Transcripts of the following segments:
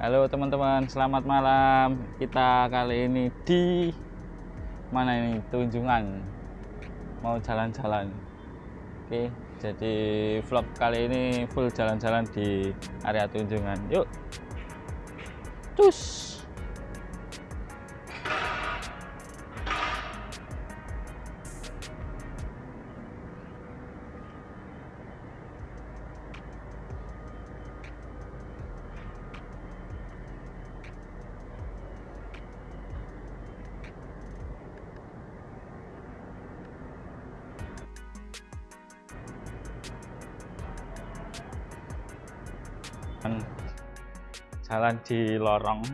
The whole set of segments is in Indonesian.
Halo teman-teman, selamat malam. Kita kali ini di mana ini? Tunjungan. Mau jalan-jalan. Oke, jadi vlog kali ini full jalan-jalan di area Tunjungan. Yuk. Cus. Jalan di lorong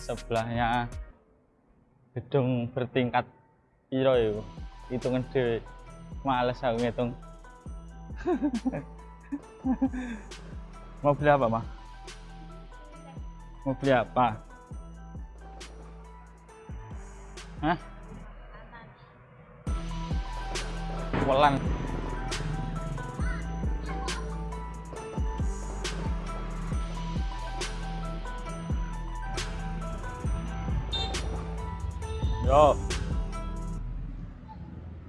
sebelahnya gedung bertingkat piro itu hitungan dhewe. Males aku ngitung. Mau beli apa mah mau beli apa? Hah? Welang. Yo.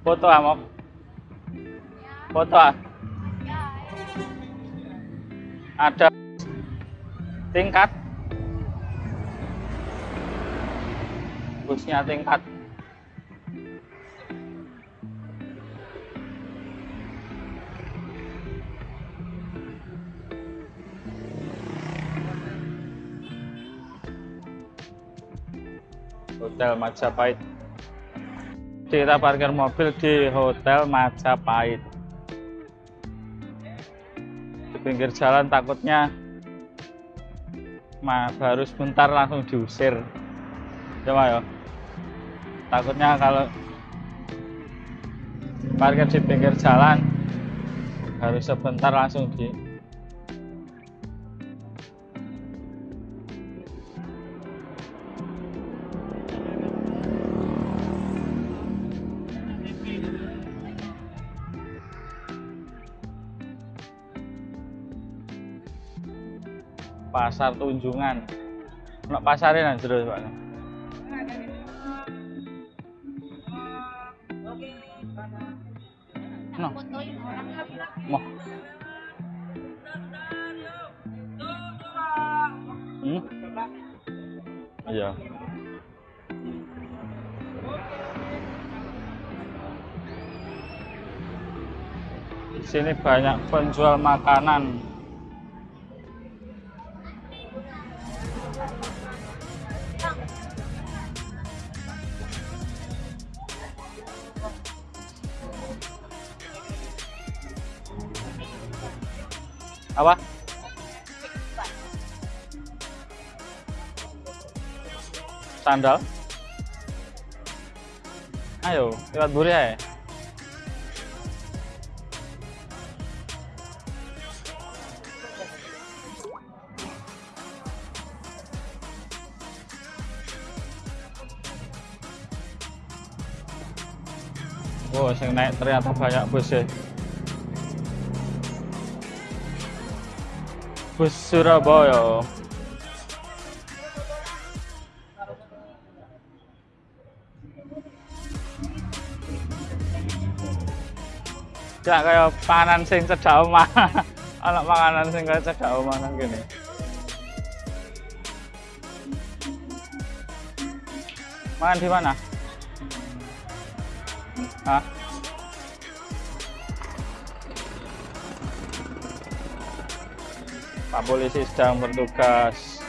Foto amok. Foto ah. Ada tingkat. Busnya tingkat. Hotel Majapahit. Kita parkir mobil di Hotel Majapahit. Di pinggir jalan takutnya ma baru sebentar langsung diusir. Coba ya. Takutnya kalau parkir di pinggir jalan harus sebentar langsung di pasar tunjungan. Nak pasarin aja terus pak? No mau hmm? iya. Di sini banyak penjual makanan apa? Sandal? Ayo lewat buri ya Wow, yang naik ternyata banyak bus ya. Bus Surabaya. Ya kayak panganan sing cedak omah. Anak makanan sing kayak cedak omah nang kene. Makan di mana? Hah? Pak polisi sedang bertugas.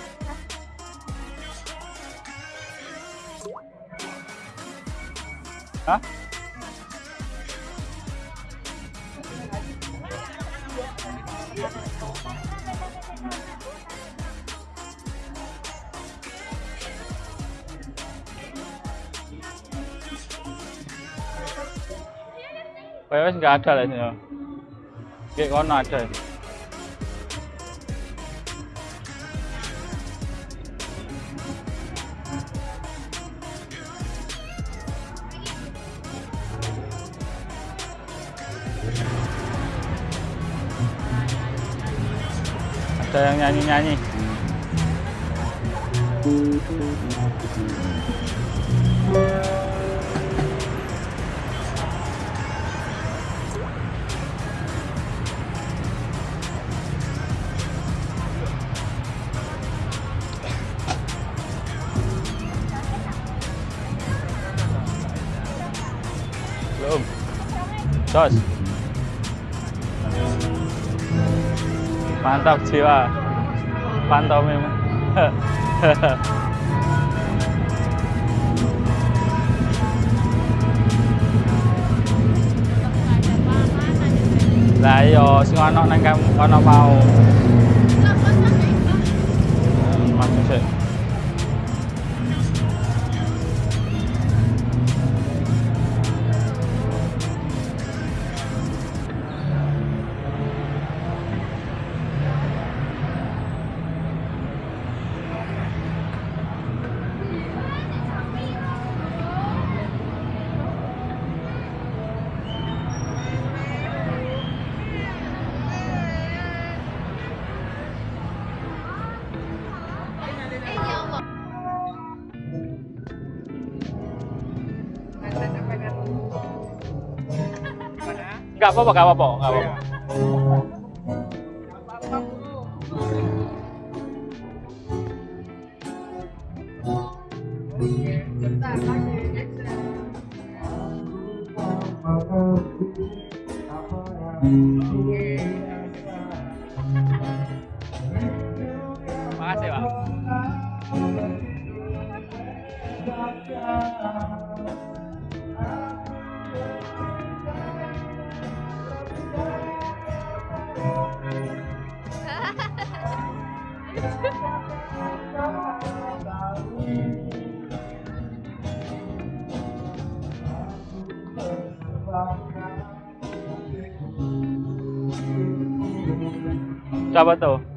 Hah? Kayaknya nggak ada lah ini. Kayak kono ada. ada yang nyanyi-nyanyi belum tos mantap jiwa pantomim lah iya sing ana nang kono mau Enggak apa-apa, enggak apa-apa, Tsaka?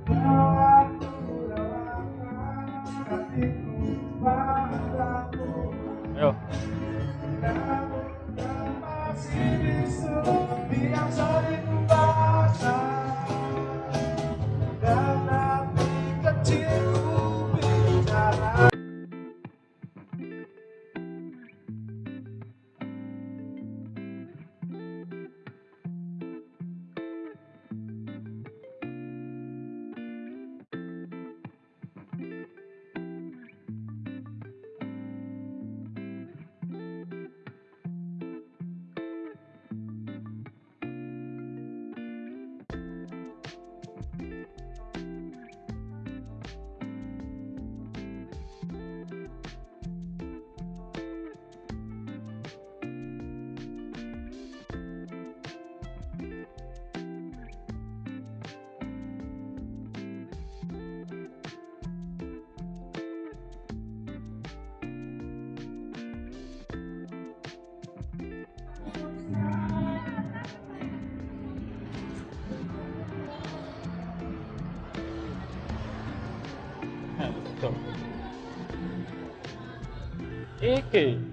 Iki. Di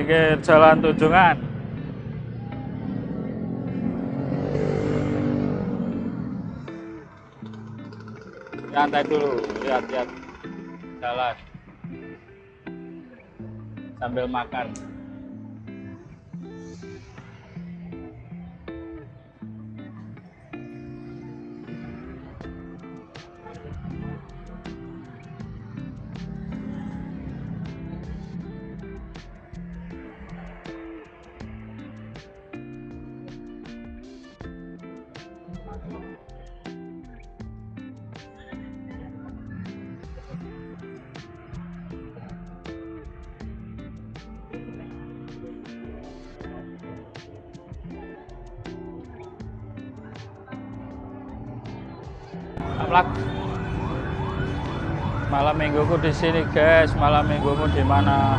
pinggir jalan Tunjungan. Santai dulu, lihat-lihat jalan. Sambil makan. Vlog malam mingguku di sini guys. Malam minggumu di mana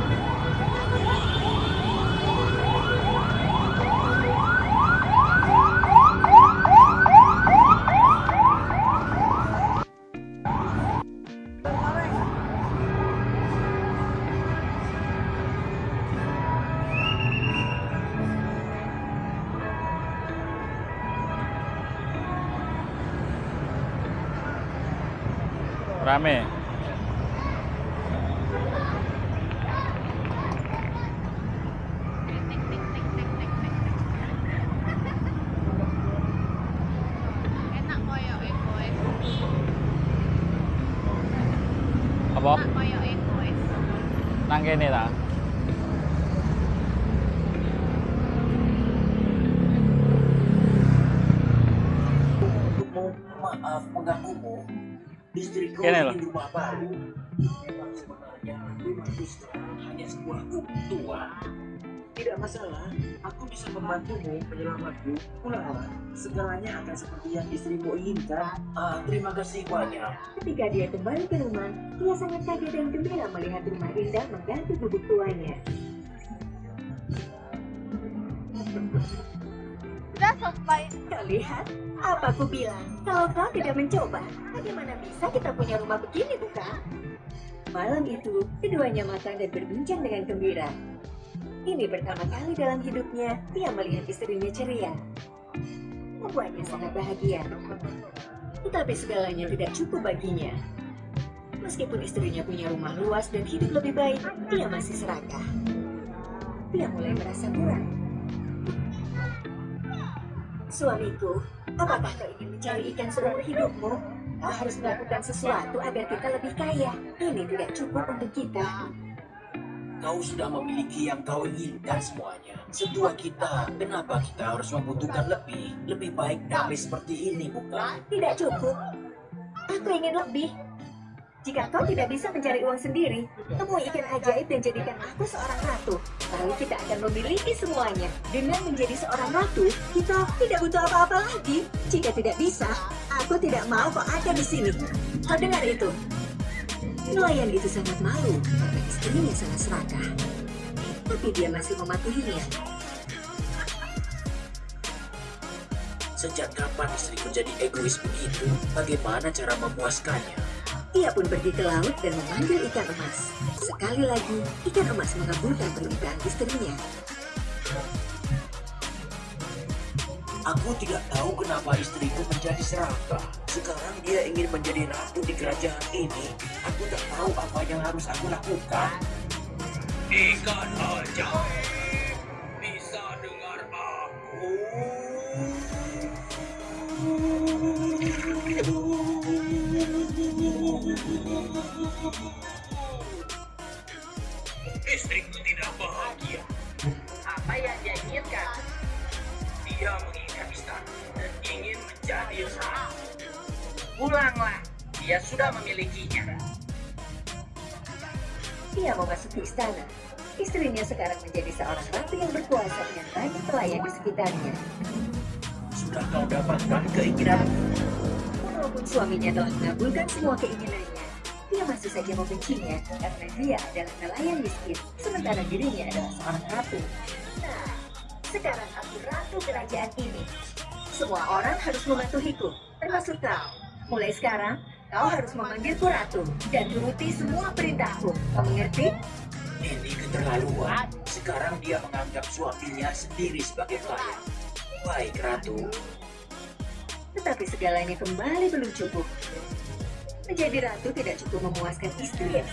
rame. Enak koyo egois apa enak koyo egois nang kene ta Kene loh. ingin rumah baru. Memang sebenarnya rumah itu hanya sebuah gubuk tua. Tidak masalah, aku bisa membantumu menyelamatku. Pulanglah, segalanya akan seperti yang istrimu inginkan. Ah, terima kasih banyak. Ketika dia kembali ke rumah, dia sangat kaget dan gembira melihat rumah indah mengganti bubuk tuanya. udah sampai Kau lihat? Apa aku bilang? Kalau kau tidak mencoba, bagaimana bisa kita punya rumah begini, bukan? Malam itu, keduanya makan dan berbincang dengan gembira. Ini pertama kali dalam hidupnya, dia melihat istrinya ceria. Membuatnya sangat bahagia. Tetapi segalanya tidak cukup baginya. Meskipun istrinya punya rumah luas dan hidup lebih baik, dia masih serakah. Dia mulai merasa kurang. Suamiku, apakah kau ingin mencari ikan seumur hidupmu? Kau harus melakukan sesuatu agar kita lebih kaya. Ini tidak cukup untuk kita. Kau sudah memiliki yang kau inginkan semuanya. Setua kita, kenapa kita harus membutuhkan lebih? Lebih baik damai seperti ini, bukan? Tidak cukup. Aku ingin lebih. Jika kau tidak bisa mencari uang sendiri, temui ikan ajaib dan jadikan aku seorang ratu. Lalu kita akan memiliki semuanya. Dengan menjadi seorang ratu, kita tidak butuh apa-apa lagi. Jika tidak bisa, aku tidak mau kau ada di sini. Kau dengar itu? Nelayan itu sangat malu karena istrinya sangat serakah. Tapi dia masih mematuhinya. Sejak kapan istriku jadi egois begitu? Bagaimana cara memuaskannya? Ia pun pergi ke laut dan memanggil ikan emas. Sekali lagi, ikan emas mengabulkan permintaan istrinya. Aku tidak tahu kenapa istriku menjadi serakah. Sekarang dia ingin menjadi ratu di kerajaan ini. Aku tak tahu apa yang harus aku lakukan. Ikan ajaib Istriku tidak bahagia. Apa yang dia inginkan? Dia menginginkan istana dan ingin menjadi ratu. Pulanglah, dia sudah memilikinya. Ia memasuki istana. Istrinya sekarang menjadi seorang ratu yang berkuasa dengan banyak pelayan di sekitarnya. Sudah kau dapatkan keinginanmu? Walaupun suaminya telah mengabulkan semua keinginannya, masih saja membencinya karena dia adalah nelayan miskin, sementara dirinya adalah seorang ratu. Nah, sekarang aku ratu kerajaan ini. Semua orang harus mematuhiku, termasuk kau. Mulai sekarang, kau harus memanggilku ratu dan turuti semua perintahku. Kau mengerti? Ini keterlaluan. Sekarang dia menganggap suaminya sendiri sebagai pelayan. Baik, Ratu. Tetapi segalanya kembali belum cukup. Menjadi ratu tidak cukup memuaskan istri yang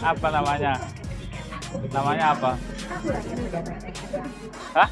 apa namanya? Namanya apa? Hah?